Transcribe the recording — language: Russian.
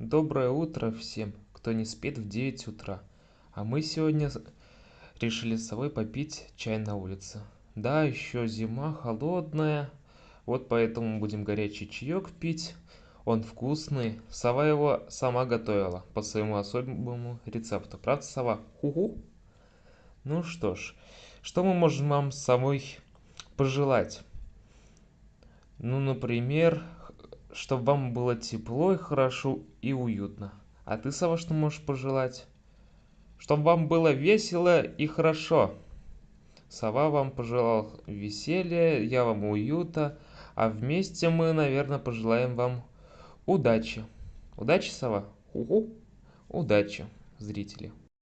Доброе утро всем, кто не спит в 9 утра. А мы сегодня решили с собой попить чай на улице. Да, еще зима холодная, вот поэтому будем горячий чаек пить. Он вкусный. Сова его сама готовила по своему особому рецепту. Правда, сова? Ху-ху. Ну что ж, что мы можем вам с собой пожелать? Ну, например, чтобы вам было тепло и хорошо и уютно. А ты, Сава, что можешь пожелать? Чтобы вам было весело и хорошо. Сова вам пожелал веселья, я вам уюта, а вместе мы, наверное, пожелаем вам удачи. Удачи, Сова? Угу. Удачи, зрители.